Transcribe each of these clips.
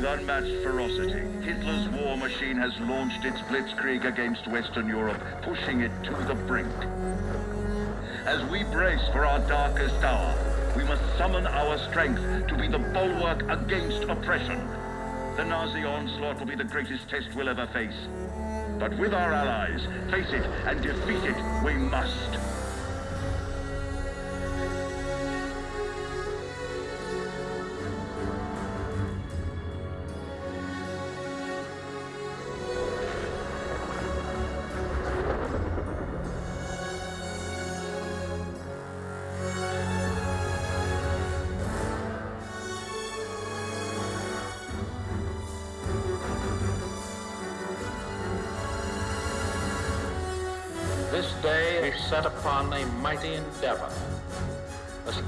with unmatched ferocity. Hitler's war machine has launched its blitzkrieg against Western Europe, pushing it to the brink. As we brace for our darkest hour, we must summon our strength to be the bulwark against oppression. The Nazi onslaught will be the greatest test we'll ever face. But with our allies, face it and defeat it we must.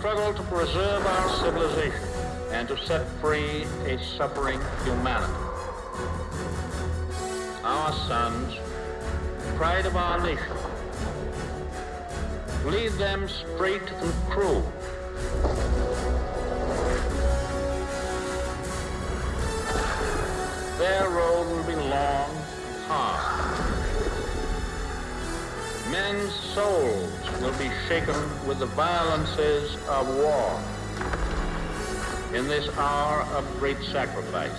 Struggle to preserve our civilization and to set free a suffering humanity. Our sons, pride of our nation, lead them straight and true. Their road will be long and hard. Men's souls will be shaken with the violences of war. In this hour of great sacrifice,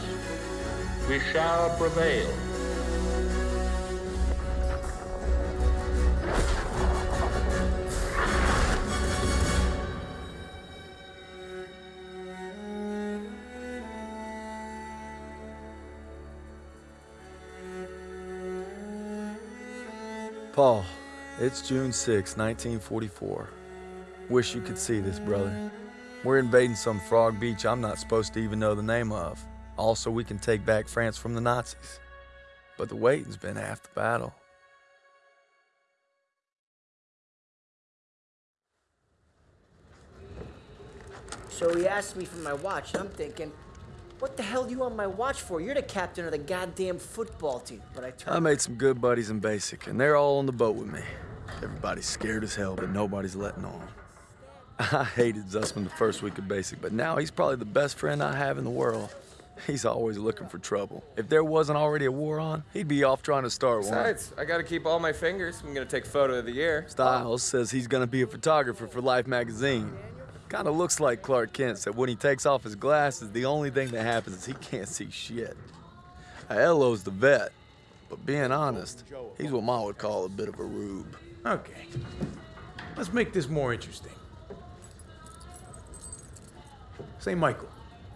we shall prevail. It's June 6, 1944. Wish you could see this, brother. We're invading some frog beach I'm not supposed to even know the name of. Also, we can take back France from the Nazis. But the waiting's been half the battle. So he asked me for my watch, and I'm thinking, what the hell do you want my watch for? You're the captain of the goddamn football team. But I I made some good buddies in basic, and they're all on the boat with me. Everybody's scared as hell, but nobody's letting on. I hated Zussman the first week of basic, but now he's probably the best friend I have in the world. He's always looking for trouble. If there wasn't already a war on, he'd be off trying to start one. Besides, I gotta keep all my fingers. I'm gonna take photo of the year. Stiles says he's gonna be a photographer for Life magazine. Kinda looks like Clark Kent said when he takes off his glasses, the only thing that happens is he can't see shit. Aiello's the vet, but being honest, he's what Ma would call a bit of a rube. Okay. Let's make this more interesting. St. Michael,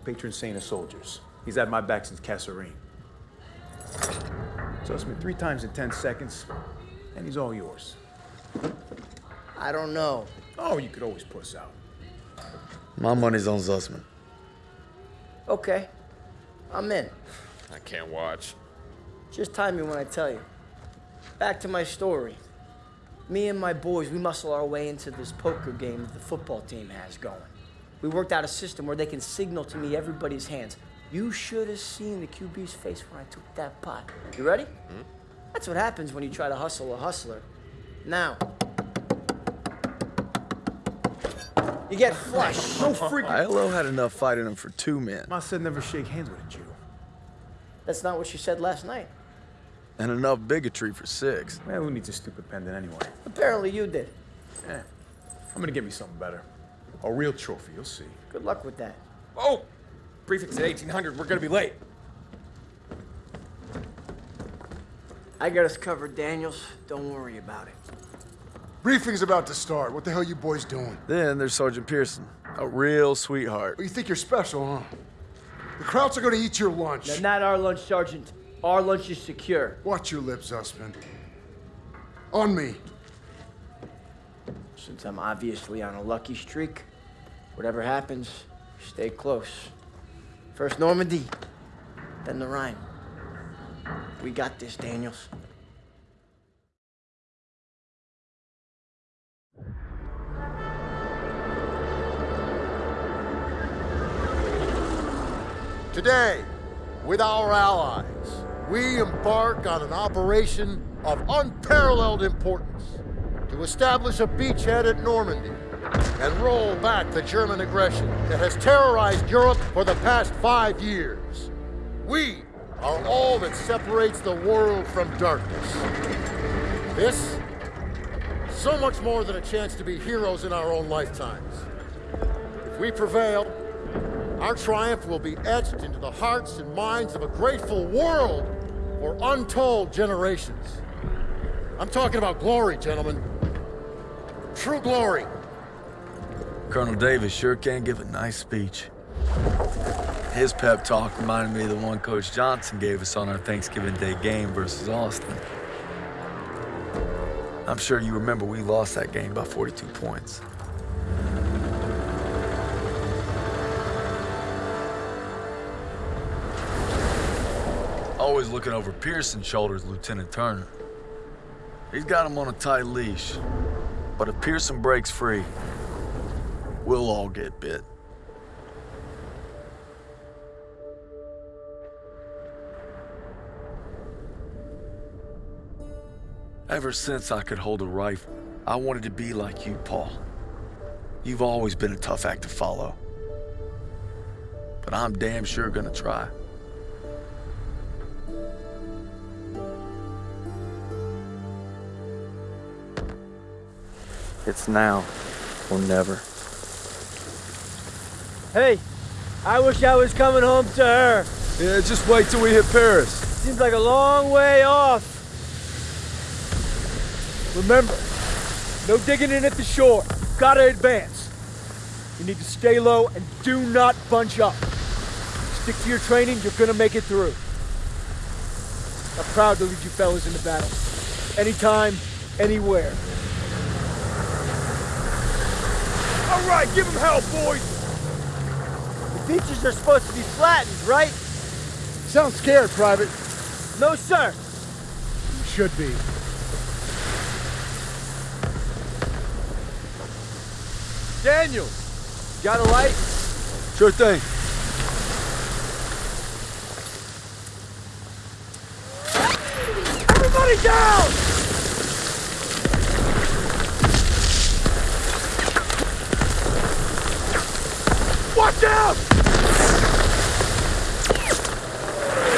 patron saint of soldiers. He's had my back since Kasserine. Zussman three times in 10 seconds, and he's all yours. I don't know. Oh, you could always puss out. My money's on Zussman. Okay, I'm in. I can't watch. Just time me when I tell you. Back to my story. Me and my boys, we muscle our way into this poker game that the football team has going. We worked out a system where they can signal to me everybody's hands. You should have seen the QB's face when I took that pot. You ready? Hmm? That's what happens when you try to hustle a hustler. Now, you get flushed. No freaking. Aiello had enough fight in him for two men, Ma said never shake hands with a Jew. That's not what she said last night. And enough bigotry for six. Well, who needs a stupid pendant anyway? Apparently you did. Yeah. I'm gonna get me something better. A real trophy, you'll see. Good luck with that. Oh! Prefix at 1800. We're gonna be late. I got us covered, Daniels. Don't worry about it. Briefing's about to start. What the hell you boys doing? Then there's Sergeant Pierson, a real sweetheart. Well, you think you're special, huh? The Krauts are gonna eat your lunch. Now, not our lunch, Sergeant. Our lunch is secure. Watch your lips, Zussman. On me. Since I'm obviously on a lucky streak, whatever happens, stay close. First Normandy, then the Rhine. We got this, Daniels. Today, with our allies, we embark on an operation of unparalleled importance to establish a beachhead at Normandy and roll back the German aggression that has terrorized Europe for the past five years. We are all that separates the world from darkness. This, so much more than a chance to be heroes in our own lifetimes. If we prevail, our triumph will be etched into the hearts and minds of a grateful world for untold generations. I'm talking about glory, gentlemen. True glory. Colonel Davis sure can give a nice speech. His pep talk reminded me of the one Coach Johnson gave us on our Thanksgiving Day game versus Austin. I'm sure you remember we lost that game by 42 points. Always looking over Pierson's shoulders, Lieutenant Turner. He's got him on a tight leash. But if Pierson breaks free, we'll all get bit. Ever since I could hold a rifle, I wanted to be like you, Paul. You've always been a tough act to follow. But I'm damn sure gonna try. It's now or never. Hey, I wish I was coming home to her. Yeah, just wait till we hit Paris. Seems like a long way off. Remember, no digging in at the shore. Gotta advance. You need to stay low and do not bunch up. Stick to your training, you're gonna make it through. I'm proud to lead you fellas into battle. Anytime, anywhere. All right, give him hell, boys! The beaches are supposed to be flattened, right? Sound scared, Private. No, sir. You should be. Daniel, got a light? Sure thing. Everybody down! Watch out!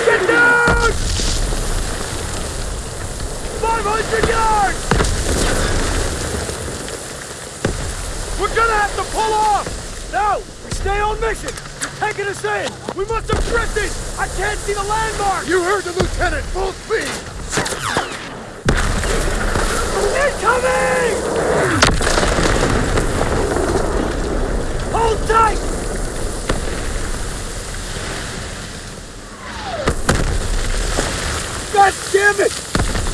Get down! 500 yards! We're gonna have to pull off! No! We stay on mission! You're taking us in! We must have drifted! I can't see the landmark! You heard the lieutenant. Full speed. Incoming! Hold tight! God damn it!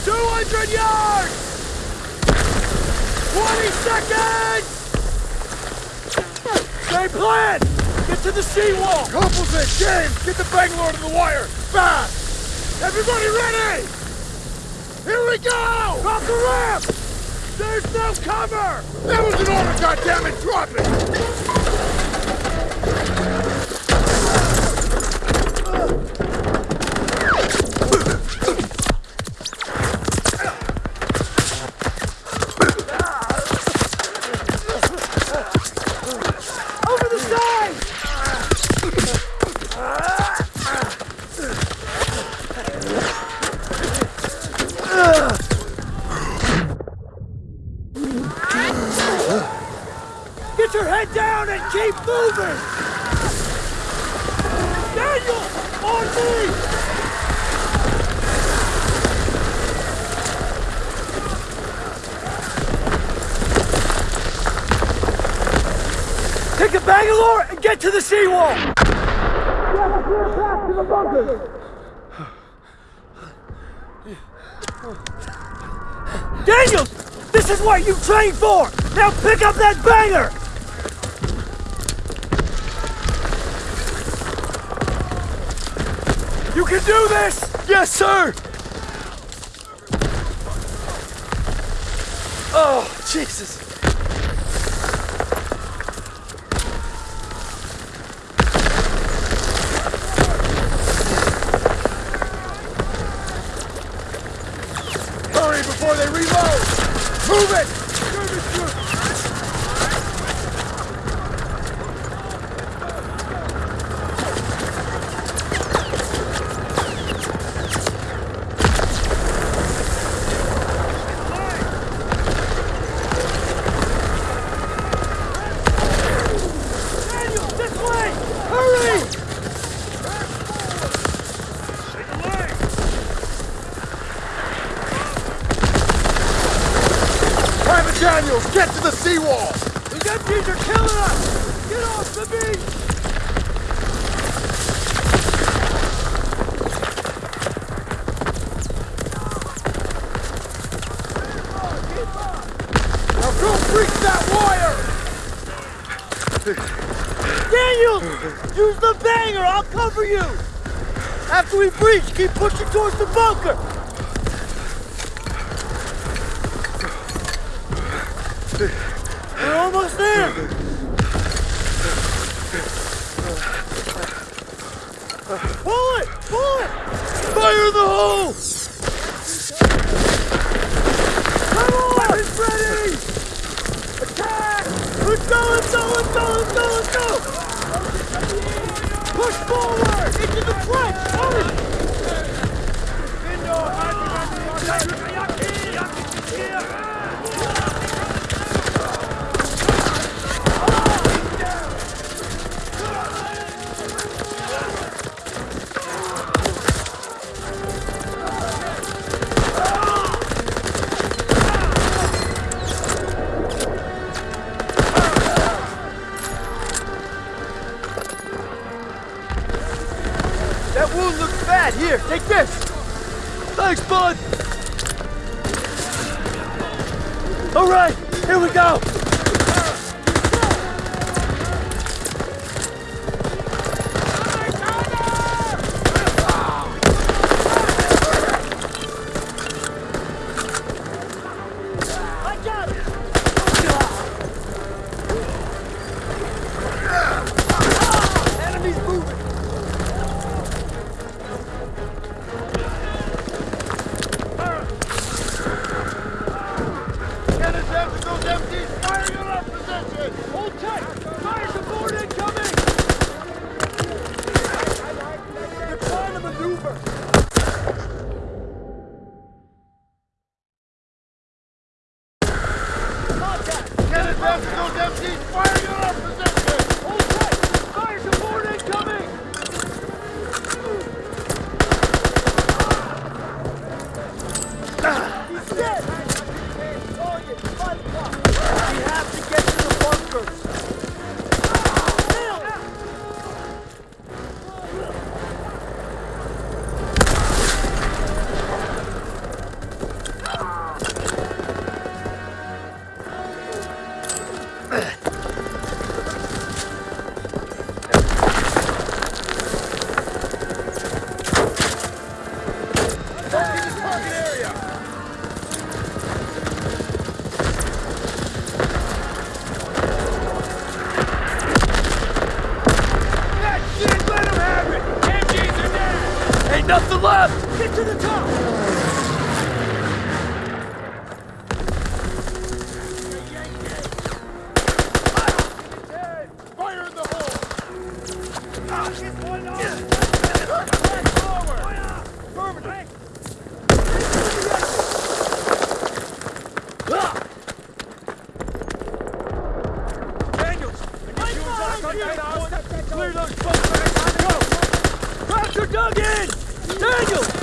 200 yards! 20 seconds! Same plan! Get to the seawall! In. James, get the Bangalore to the wire. Fast. Everybody ready? Here we go. Drop the ramp! There's no cover! That was an order, goddammit. Drop it. Take a Bangalore and get to the seawall! Daniels! This is what you trained for! Now pick up that banger! You can do this! Yes, sir! Oh, Jesus. Daniels, get to the seawall! These MPs are killing us! Get off the beach! Daniels! Use the banger! I'll cover you! After we breach, keep pushing towards the bunker! Fire in the hole! Come on! Weapons ready! Attack! Let's go, let's go, let's go, let's go, let's go! Push forward! Into the trench! Always ¡Alguien!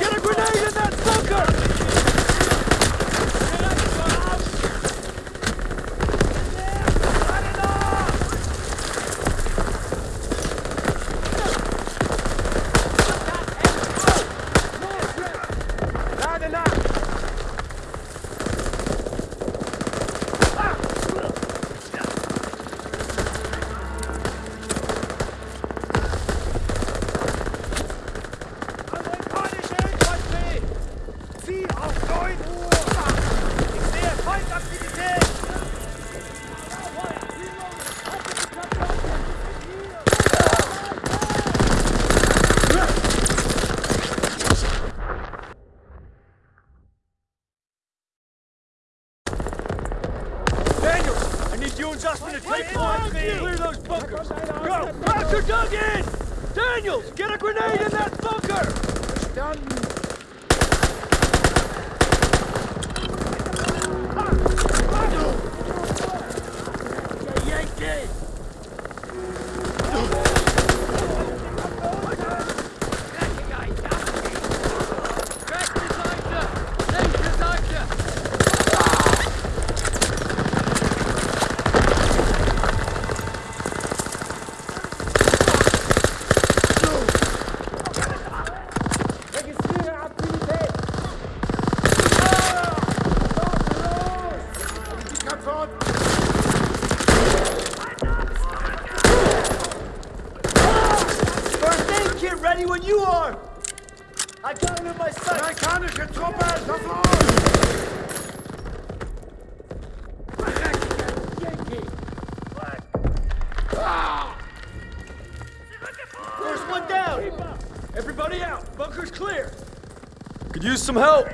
Some help.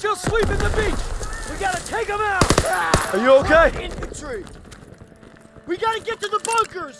Still sweeping the beach! We gotta take them out! Are you okay? Infantry! We gotta get to the bunkers!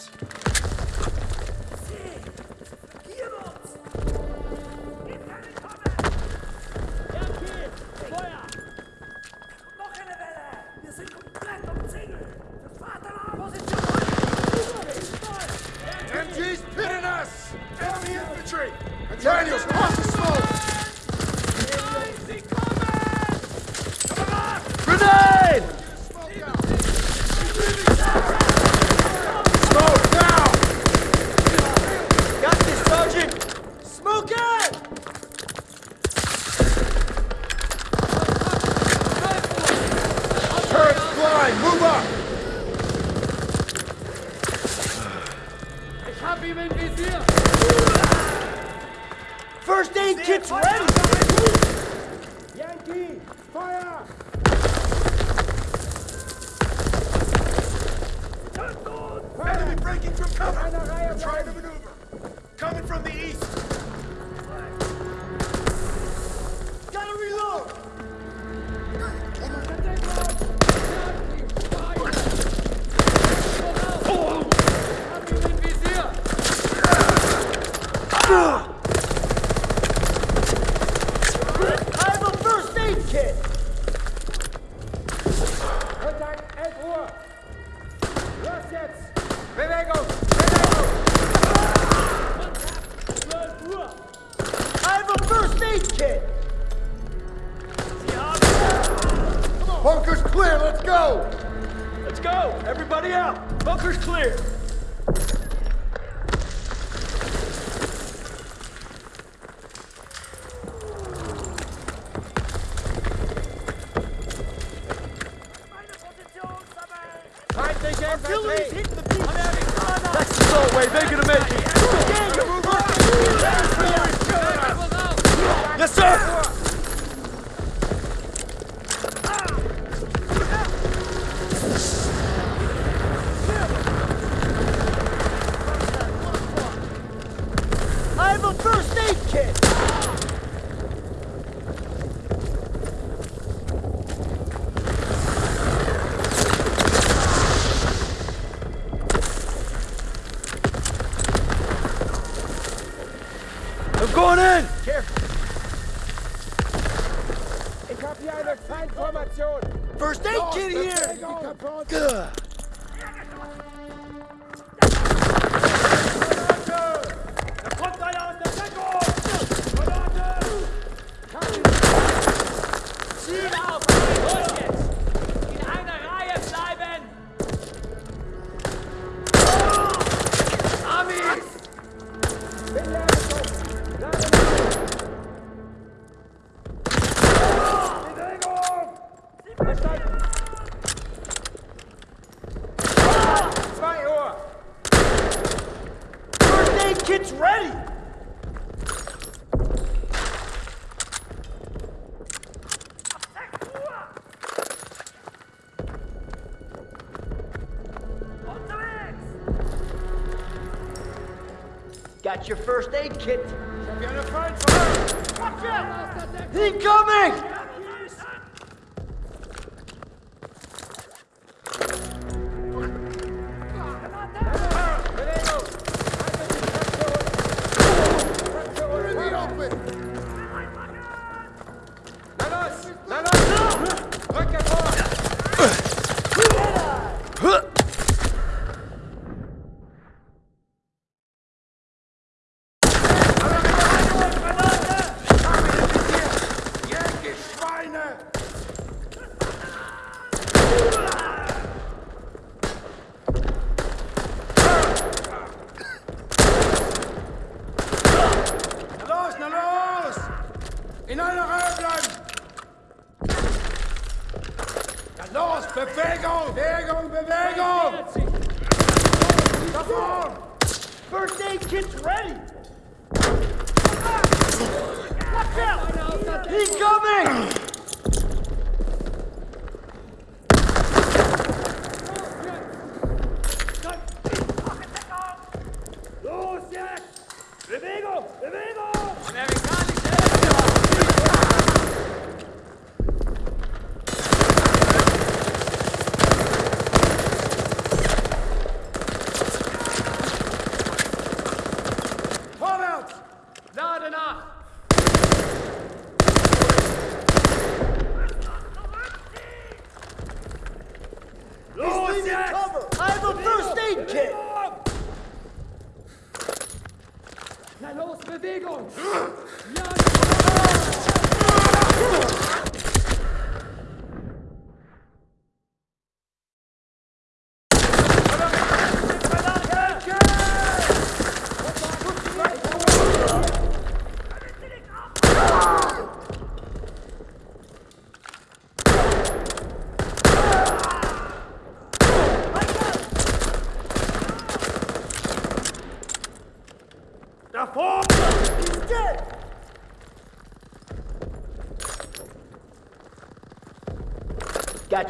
First aid kit's ready! Yankee! Fire! Enemy breaking from cover! Trying to maneuver! Coming from the east! Gotta reload! Ugh! Artillery's hitting the beach! That's wave. They're gonna make it. Your first aid kit. Eine Feindformation! Incoming! Bewegung! Bewegung, Bewegung! First aid kit's ready! Watch out!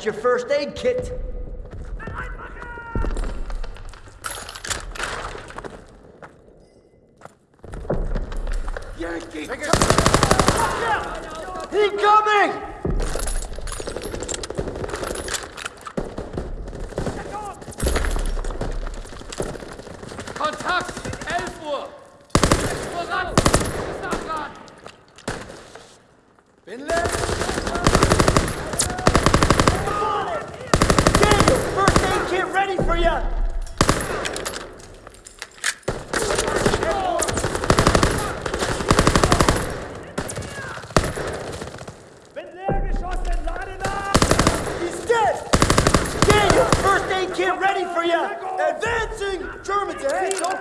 That's your first aid kit.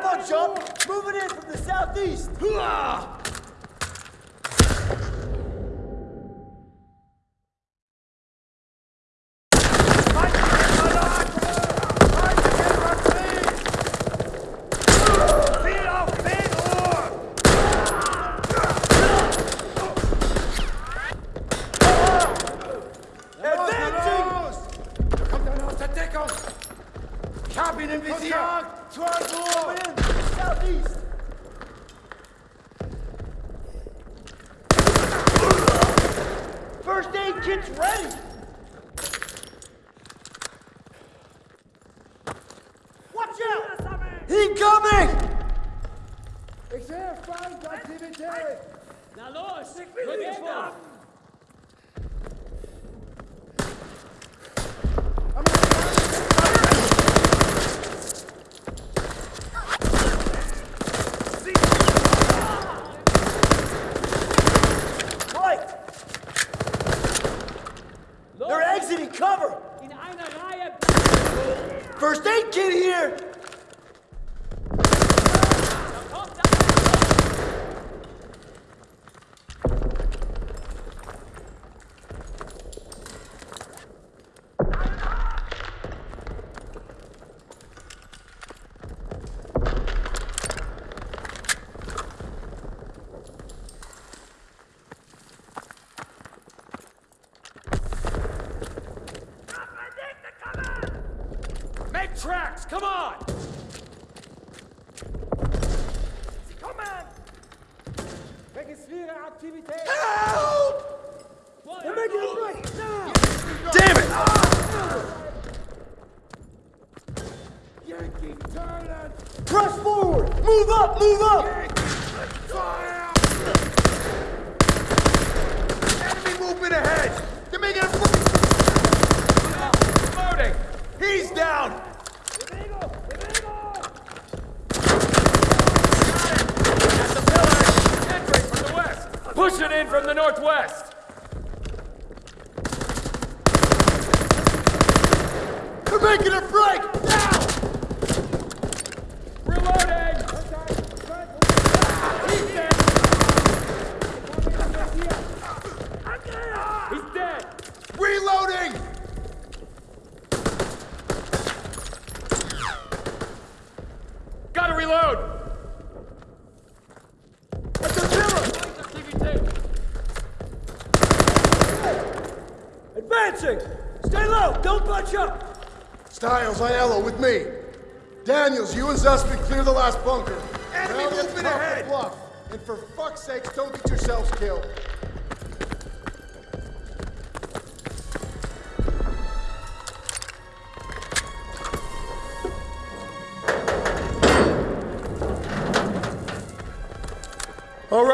on, Jump! Moving in from the southeast! Hooah!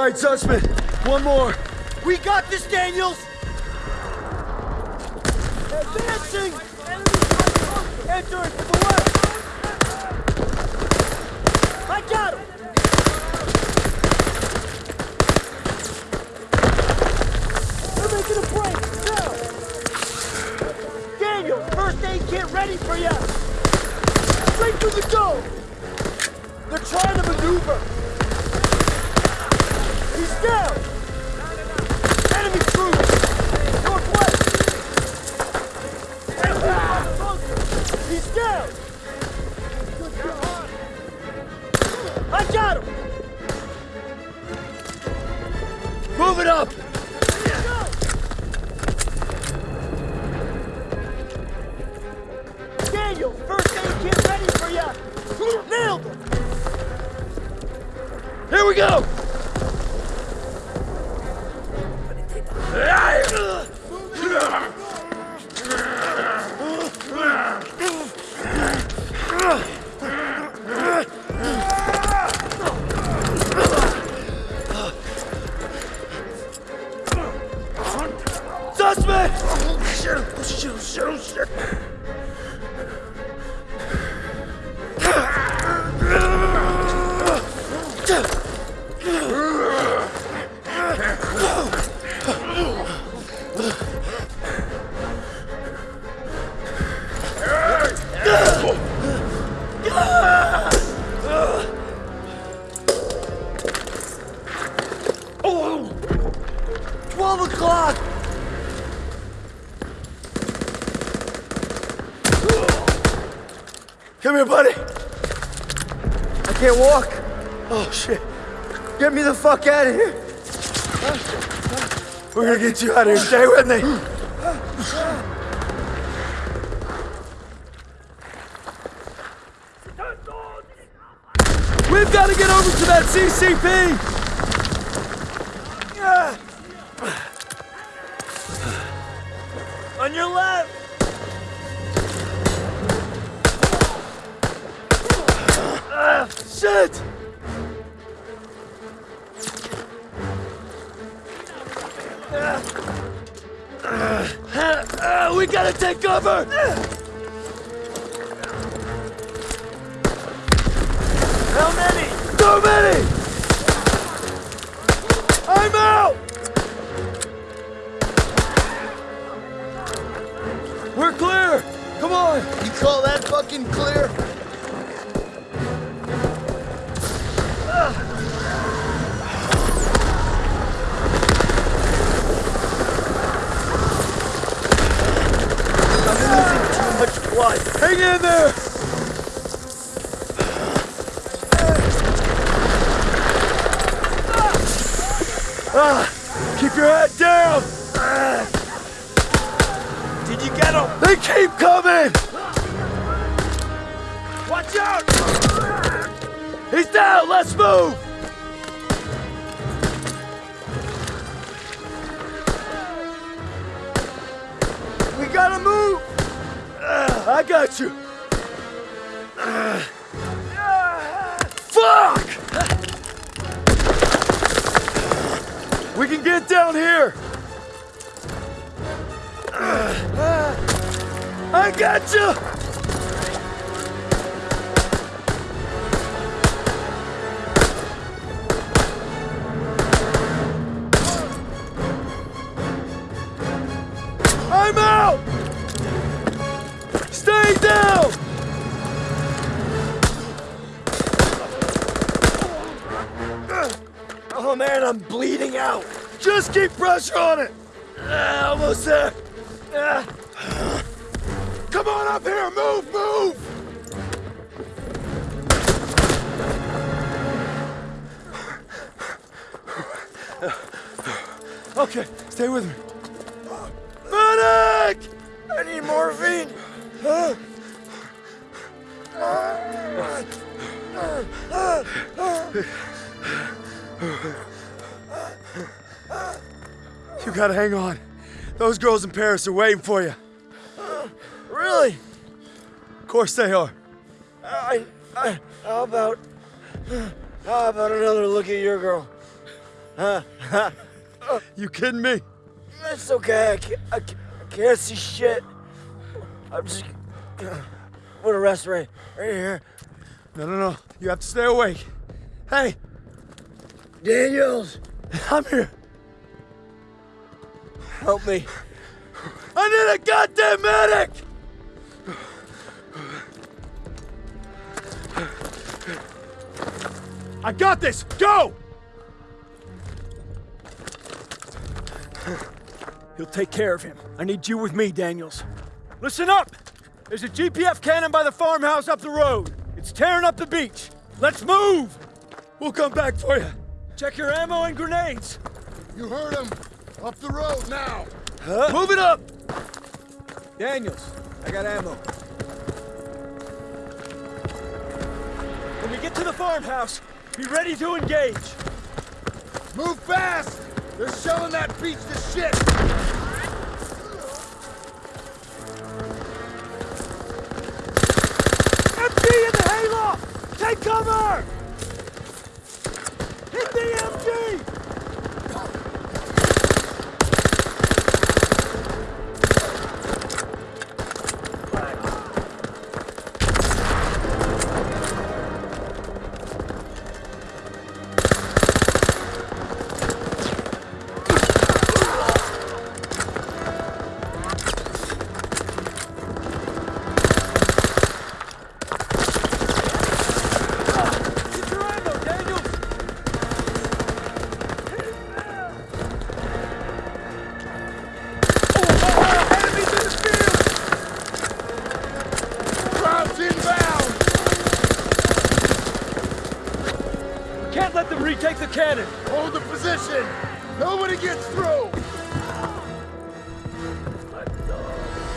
Right, Zussman. One more. We got this, Daniels! Advancing! Entering from the west! I got him! They're making a break! Now! Daniel, first aid kit ready for you! Straight through the dome! They're trying to maneuver! He's out of here. We're gonna get you out of here. Stay with me. We've got to get over to that CCP. On your left! Shit! We gotta take cover! How many? So many! I'm out! We're clear! Come on! You call that fucking clear? Hang in there! Ah, keep your head down! Did you get him? They keep coming! Watch out! He's down! Let's move! Got you! Fuck! We can get down here! I got you! Pressure on it. Ah, almost there. Ah. Come on up here, move, move! Okay, stay with me. Medic! I need morphine. Huh? You gotta hang on. Those girls in Paris are waiting for you. Really? Of course they are. I, I, how about, how about another look at your girl? Huh? You kidding me? It's okay. I can't, I can't, I can't see shit. I'm just. Put a rest right, right here. No, no, no. You have to stay awake. Hey, Daniels, I'm here. Help me. I need a goddamn medic! I got this! Go! He'll take care of him. I need you with me, Daniels. Listen up! There's a GPF cannon by the farmhouse up the road. It's tearing up the beach. Let's move! We'll come back for you. Check your ammo and grenades. You heard him. Up the road now. Move it up! Daniels, I got ammo. When we get to the farmhouse, be ready to engage. Move fast! They're shelling that beach to shit! MG in the hayloft! Take cover! Hit the MG!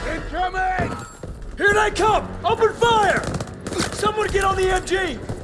Incoming! Here they come! Open fire! Someone get on the MG!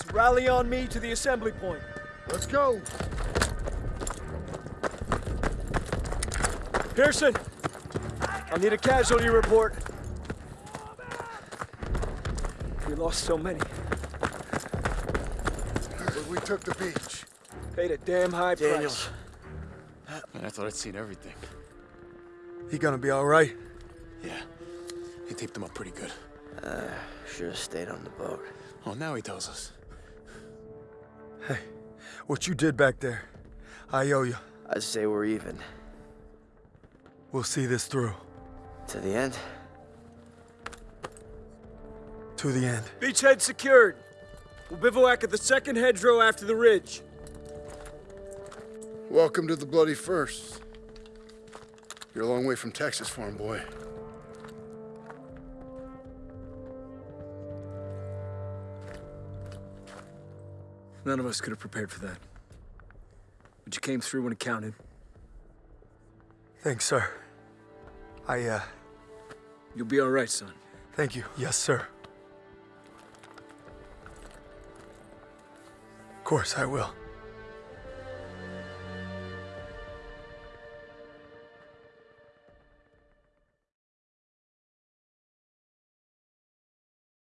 All right, rally on me to the assembly point. Let's go. Pierson, I'll need a casualty report. We lost so many. But we took the beach. Paid a damn high Daniels. price. Man, I thought I'd seen everything. He gonna be all right? Yeah. He taped them up pretty good. Uh, Should have stayed on the boat. Oh, now he tells us. Hey, what you did back there, I owe you. I say we're even. We'll see this through. To the end? To the end. Beachhead secured. We'll bivouac at the second hedgerow after the ridge. Welcome to the Bloody First. You're a long way from Texas, farm boy. None of us could have prepared for that. But you came through when it counted. Thanks, sir. I, uh, You'll be all right, son. thank you. Yes, sir. Of course I will.